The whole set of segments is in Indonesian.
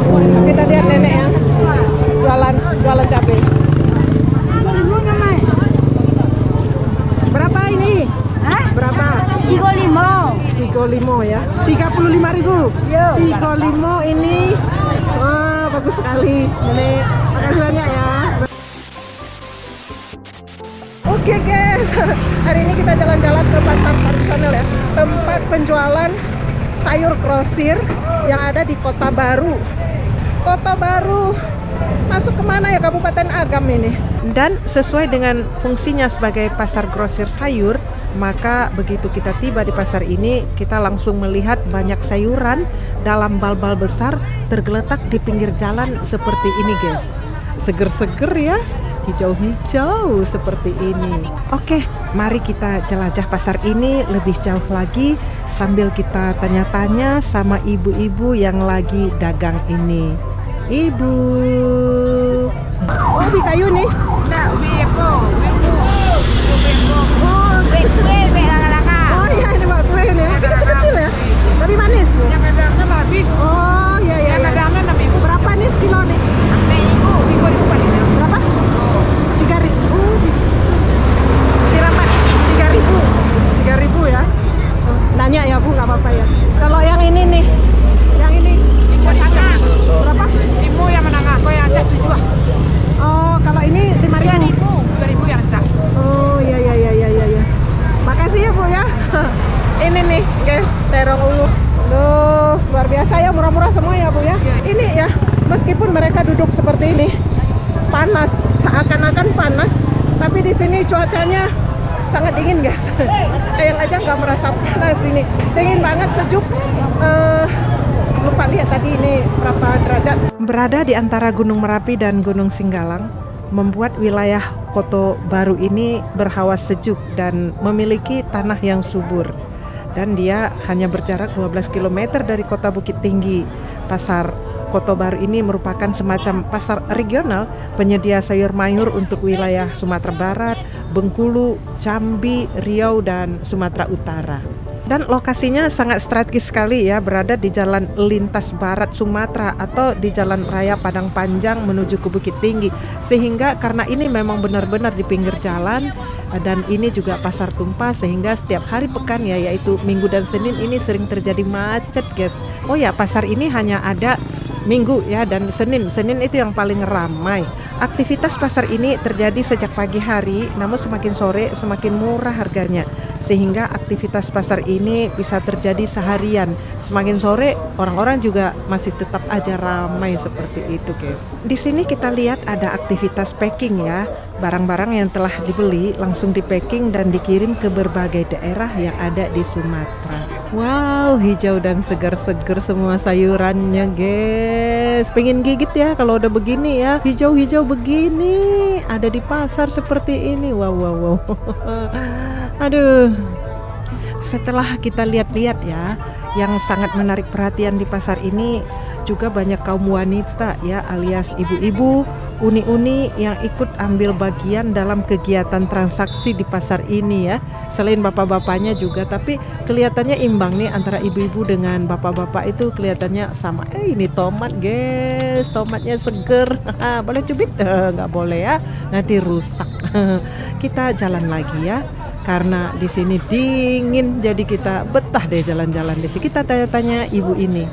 Kita lihat nenek ya. Jualan jualan cabai. Berapa ini? Hah? Berapa? Tiga lima. 35 ya. 35 ribu. Yo. 35 ini. Wah, bagus sekali. Nenek, makasih banyak ya. Oke guys, hari ini kita jalan-jalan ke pasar tradisional ya, tempat penjualan sayur grosir yang ada di Kota Baru. Kota Baru masuk ke mana ya Kabupaten Agam ini? Dan sesuai dengan fungsinya sebagai pasar grosir sayur, maka begitu kita tiba di pasar ini, kita langsung melihat banyak sayuran dalam bal-bal besar tergeletak di pinggir jalan seperti ini guys. Seger-seger ya, hijau-hijau seperti ini. Oke, mari kita jelajah pasar ini lebih jauh lagi sambil kita tanya-tanya sama ibu-ibu yang lagi dagang ini. Ibu. Oh, ubi kayu nih. Nah, ubi apa? Ubi bu. Ubi bu. Oh, ubi kue, ubi. Oh iya, ini Mbak kue. Ini kecil-kecil ya. Tapi manis. Yang kadangnya mah habis. Oh, iya iya. Yang iya. kadangnya enam ribu. Berapa nih sekilo nih? Sampai ibu tiga ribu palingnya. Berapa? Tiga ribu. Berapa? Tiga ribu. Tiga ribu ya. Oh, Nanya ya Bu, nggak apa-apa ya. Kalau yang ini nih, yang ini Ibu menengah. berapa? Ibu yang menengah. Kau yang acak tujuh. Oh, kalau ini lima Dua ribu. ribu. Dua ribu yang acak. Oh, iya iya iya iya iya. iya. Makasih ya Bu ya. ini nih guys, terong ulu. Duh, luar biasa ya murah-murah semua ya Bu ya. Ini ya, meskipun mereka duduk seperti ini, panas, seakan-akan panas, tapi di sini cuacanya sangat dingin guys. Eyang aja nggak merasa panas ini, dingin banget, sejuk. Eh, lupa lihat tadi ini berapa derajat. Berada di antara Gunung Merapi dan Gunung Singgalang, membuat wilayah Koto Baru ini berhawa sejuk dan memiliki tanah yang subur. Dan dia hanya berjarak 12 km dari kota Bukit Tinggi. Pasar Koto Baru ini merupakan semacam pasar regional penyedia sayur mayur untuk wilayah Sumatera Barat, Bengkulu, Jambi, Riau, dan Sumatera Utara. Dan lokasinya sangat strategis sekali ya, berada di jalan lintas barat Sumatera atau di jalan raya Padang Panjang menuju ke Bukit Tinggi. Sehingga karena ini memang benar-benar di pinggir jalan eh, dan ini juga pasar tumpah sehingga setiap hari pekan ya yaitu Minggu dan Senin ini sering terjadi macet, guys. Oh ya, pasar ini hanya ada Minggu ya dan Senin. Senin itu yang paling ramai. Aktivitas pasar ini terjadi sejak pagi hari, namun semakin sore semakin murah harganya. Sehingga aktivitas pasar ini bisa terjadi seharian. Semakin sore orang-orang juga masih tetap aja ramai seperti itu, guys. Di sini kita lihat ada aktivitas packing ya. Barang-barang yang telah dibeli langsung di packing dan dikirim ke berbagai daerah yang ada di Sumatera. Wow, hijau dan segar-segar semua sayurannya, guys. Pengen gigit ya kalau udah begini ya. Hijau-hijau begini ada di pasar seperti ini. Wow, wow, wow. Aduh. Setelah kita lihat-lihat ya, yang sangat menarik perhatian di pasar ini juga banyak kaum wanita ya alias ibu-ibu uni-uni yang ikut ambil bagian dalam kegiatan transaksi di pasar ini ya. Selain bapak-bapaknya juga tapi kelihatannya imbang nih antara ibu-ibu dengan bapak-bapak itu kelihatannya sama. Eh ini tomat guys. Tomatnya seger. Boleh cubit? Eh, nggak boleh ya. Nanti rusak. Kita jalan lagi ya. Karena di sini dingin jadi kita betah deh jalan-jalan di sini. Kita tanya-tanya ibu ini.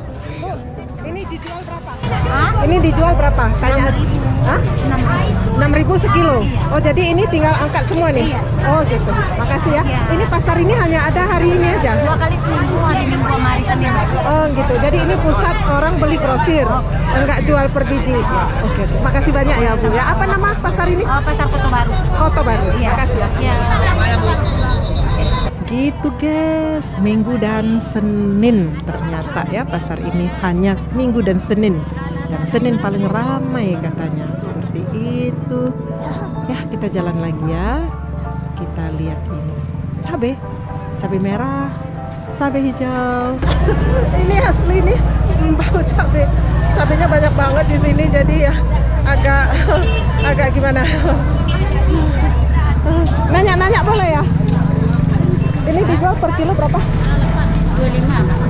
Ini dijual berapa? Hah? Ini dijual berapa? Tanya. Hah? Enam ribu. 6000 sekilo. Oh, jadi ini tinggal angkat semua nih. Iya. Oh, gitu. Makasih ya. Iya. Ini pasar ini hanya ada hari ini aja. Dua kali seminggu, hari minggu sama hari Senin. Oh, gitu. Jadi ini pusat orang beli grosir. Enggak jual per biji. Oke, oke. Makasih banyak ya, Bu. Ya, apa nama pasar ini? Oh, pasar Kota Baru. Kota Baru. Iya. Makasih ya. Iya. Gitu guys, Minggu dan Senin ternyata ya pasar ini hanya Minggu dan Senin. Dan Senin paling ramai katanya seperti itu. Ya kita jalan lagi ya. Kita lihat ini cabe, cabe merah, cabe hijau. ini asli nih bau cabe. Cabenya banyak banget di sini jadi ya agak agak gimana. Nanya-nanya boleh ya? Ini dijual per kilo berapa? 25.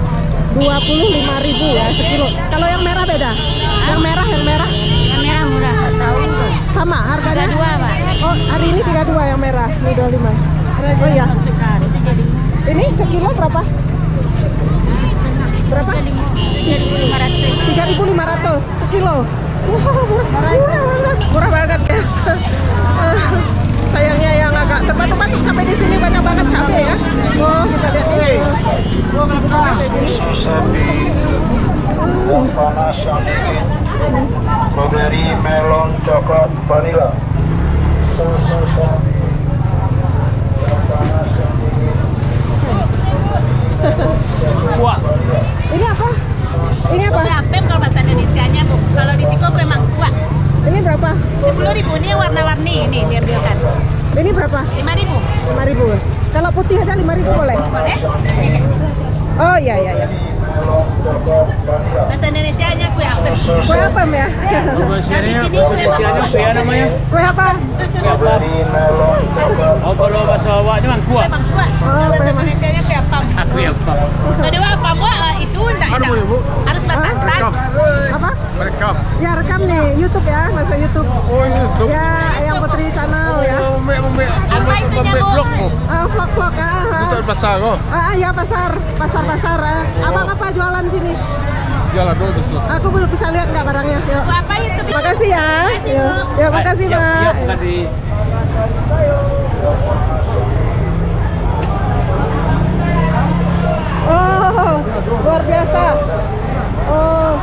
25.000 ya sekilo. Kalau yang merah beda? Yang merah, yang merah. Yang merah murah. Tahu Sama harganya? dua Pak. Oh, hari ini tiga dua yang merah, ini dua lima Oh ya. Ini sekilo berapa? Berapa? Tiga ribu lima ratus sekilo. Wow, murah, murah banget. Murah banget, guys. Sayangnya yang agak tempat tempat sampai di sini banyak banget cabai ya. Oh, kita lihat ini. Oh, yang panas yang dingin strawberry melon coklat vanilla susu sapi yang panas yang dingin Ini apa? Ini apa? Kue apem kalau bahasa Indonesia-nya bu kalau di Siko kue mangkuk Ini berapa? sepuluh ribu ini warna-warni ini diambilkan Ini berapa? lima ribu 5.000. Kalau putih aja 5.000 boleh. boleh Oh iya iya iya. Bahasa Indonesia-nya kue apem Kue apa ya? Bahasa Di sini bahasa kue apa ya namanya? Kue apa? melon coklat Oh kalau bahasa awaknya mah kue kuah. Oh, kalau bahasa kue mangkuk. Indonesia-nya kue apam Aku ya apa? kalau dia apam wah eh, itu enggak enggak harus masak Apa? Mereka. Ya rekam nih YouTube ya, masuk YouTube. Oh YouTube. Ya, Ayang Putri Channel ya. Oh, mek mek Apa itu nyamuk? blok mo. Ah, vlog-vlog ah. Ustaz pasar oh. Ah, ya pasar, pasar-pasar. Ah. Abang apa jualan sini? Jalan dulu tuh. Aku belum bisa lihat nggak barangnya. Yuk. Apa itu Makasih ya. Makasih, Yuk. Bu. Yuk, makasih, Ya, Mbak. ya, makasih. Oh, luar biasa. Oh.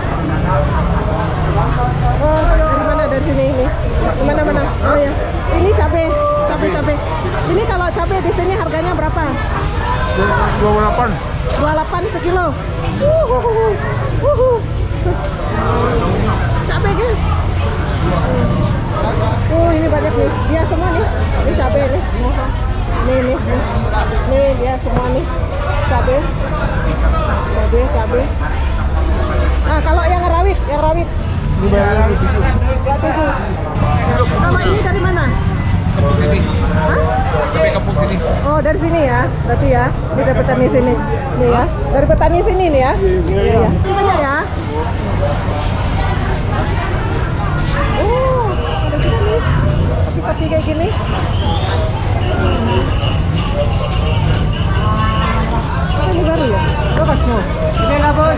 Oh, dari mana? Dari sini ini. Di mana mana? Oh ya. Ini cabe, cabe cabe. Ini kalau cabe di sini harganya berapa? Dua delapan. 28 sekilo. Wuhu. Cabe, guys. Oh, ini banyak nih. Dia semua nih. Ini cabe nih. Nih, nih, nih. Nih, dia semua nih. Cabe. Cabe, cabe. Nah, kalau yang rawit, yang rawit. Ini bayarnya di situ. 27. Kalau ini dari mana? Kampung sini. Hah? Sampai kampung sini. Oh dari sini ya, berarti ya, ini dari petani sini, nih ya, dari petani sini nih ya. Iya. iya. Banyak ya. Oh, ada juga nih, peti kayak gini. Oh, ini baru ya? Oh, kacau. Ini lah boy.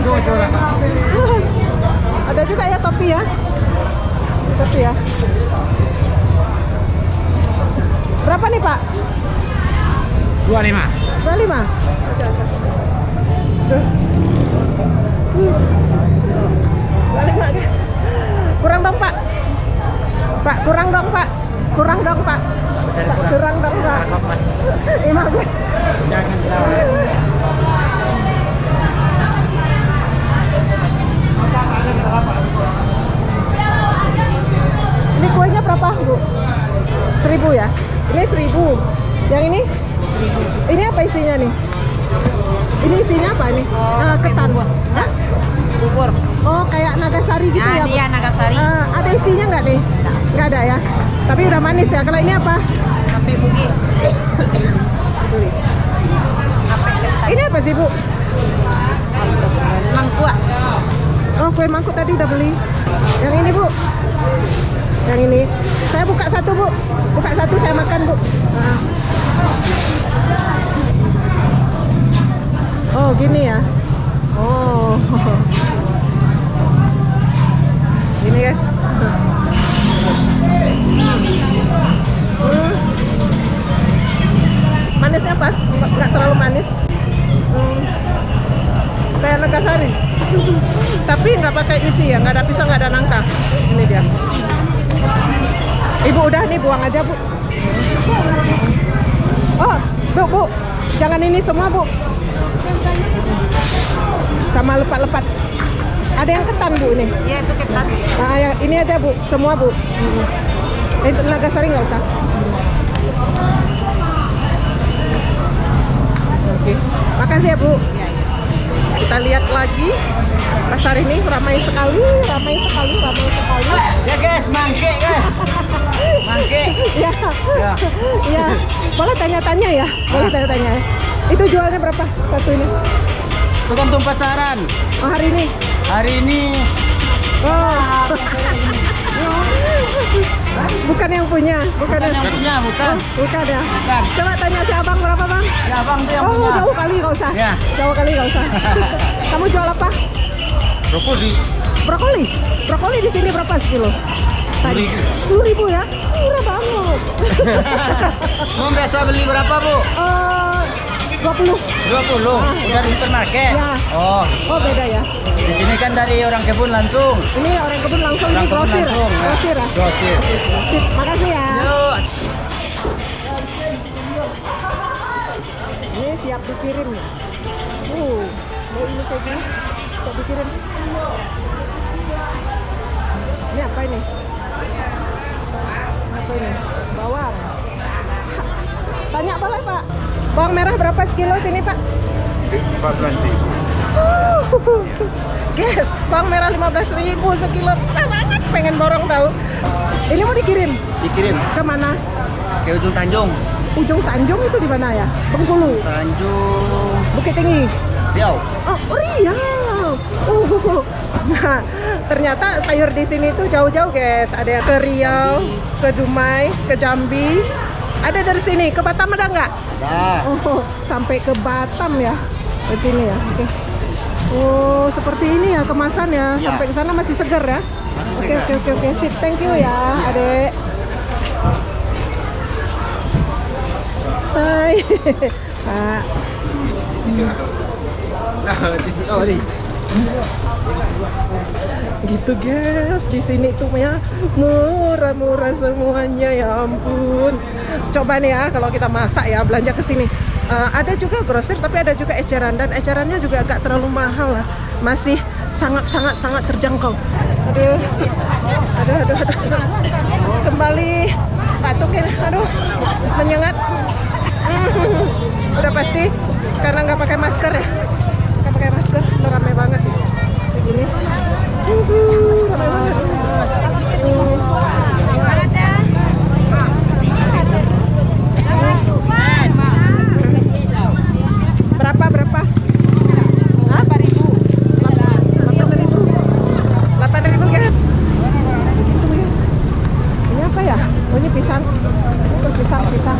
Ada juga ya topi ya, topi ya. Berapa nih Pak? Dua lima. 25? Duh. Hmm. 25 guys Kurang dong pak Pak kurang dong pak Kurang dong pak Kurang dong pak Lima guys Ini kuenya berapa bu? Seribu ya? Ini seribu Yang ini? Ini apa isinya nih? Ini isinya apa nih? Ketan. Hah? bubur Oh, kayak nagasari gitu nah ya? Dia Nagasari Ah, ada isinya nggak nih? Nggak ada ya? Tapi udah manis ya. Kalau ini apa? sampai bugi Ini apa sih, Bu? mangkuk Oh, kue mangkuk tadi udah beli. Yang ini, Bu. Yang ini. Saya buka satu, Bu. Buka satu, saya makan, Bu. Ah. Oh, gini ya. Manisnya pas, nggak terlalu manis. Hmm. Kayak Nagasari. Tapi nggak pakai isi ya, nggak ada pisau, nggak ada nangka. Ini dia. Ibu udah nih buang aja bu. Oh, bu bu, jangan ini semua bu. Sama lepat-lepat. Ada yang ketan bu ini. iya itu ketan Nah, yang ini aja bu, semua bu. Itu Nagasari nggak usah. Oke, makasih ya bu. Kita lihat lagi pasar ini ramai sekali, ramai sekali, ramai sekali. Ya guys, mangke guys. Mangke. Ya, ya. Boleh tanya-tanya ya, boleh tanya-tanya. ya. Itu jualnya berapa satu ini? Tergantung pasaran. Oh hari ini. Hari ini Oh. Bu bukan yang punya, bukan, Bukan yang punya, bukan. Oh, bukan ya. Bukan. Coba tanya si abang berapa bang? Ya bang tuh yang oh punya. jauh kali nggak usah. Ya. Jauh kali nggak usah. Kamu jual apa? Brokoli. Brokoli. Brokoli di sini berapa sekilo? Tadi. Sepuluh ribu ya? Murah banget. Mau biasa beli berapa bu? Dua puluh. 20. Udah di supermarket. Ya. Oh, Oh beda ya. di sini kan dari orang kebun langsung. Ini orang kebun langsung Orang ini grosir. langsung. ya. Grosir ya. Grosir. Sip, makasih ya. Yuk. Siap dikirim ya. Uh, mau ini kayak gini. Siap dikirim. Ini apa ini? Apa ini? Bawang. Tanya boleh Pak. Bawang merah berapa sekilo sini Pak? 14 ribu. Uh, Guys, bawang merah 15 ribu sekilo. Banget, pengen borong tahu. Ini mau dikirim Dikirim ke mana? ke ujung Tanjung. Ujung Tanjung itu di mana ya? Bengkulu, Tanjung Bukit Tinggi. Riau. Oh, Riau. Uh, nah, ternyata sayur di sini tuh jauh-jauh, guys. Ada yang ke Riau, ke Dumai, ke Jambi. Ada dari sini ke Batam ada nggak? Dah. Oh, sampai ke Batam ya. Ke sini ya. Oke. Oh, seperti ini ya kemasan ya. Ya. Sampai ke sana masih segar ya. Oke, oke, oke, oke. Sip, thank you ya, Adek. Hai. Pak. Oh, gitu guys. Di sini tuh ya murah-murah semuanya. Ya ampun. Coba nih ya kalau kita masak ya belanja ke sini. Eh, ada juga grosir tapi ada juga eceran. Dan ecerannya juga agak terlalu mahal lah. Masih sangat sangat terjangkau. Aduh. Aduh aduh, aduh. kembali. Patukin aduh. Menyengat udah pasti karena nggak pakai masker ya nggak pakai masker udah rame banget kayak gini Uhuh, rame banget Hmm. berapa berapa Hah? 8 ribu 8 ribu 8 ribu kan Gitu, guys. ini apa ya oh ini pisang itu pisang pisang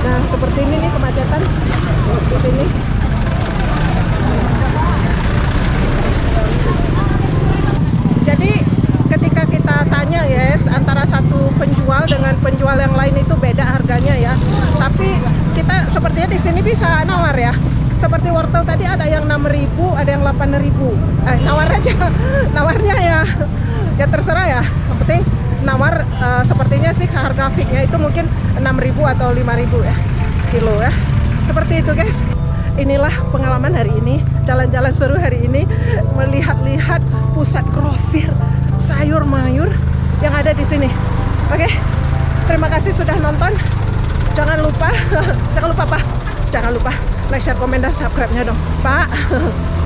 nah seperti ini nih kemacetan seperti ini jadi ketika kita tanya guys antara satu penjual dengan penjual yang lain itu beda harganya ya tapi kita sepertinya di sini bisa nawar ya seperti wortel tadi ada yang 6000 ada yang 8000 eh aja. Nawarnya ya ya terserah ya. Yang penting nawar eh, sepertinya sih harga fixnya itu mungkin 6000 atau 5000 ya sekilo ya. Seperti itu guys. Inilah pengalaman hari ini jalan-jalan seru hari ini melihat-lihat pusat grosir sayur mayur yang ada di sini. Oke terima kasih sudah nonton. Jangan lupa jangan lupa pak. Jangan lupa like share komen dan subscribe nya dong pak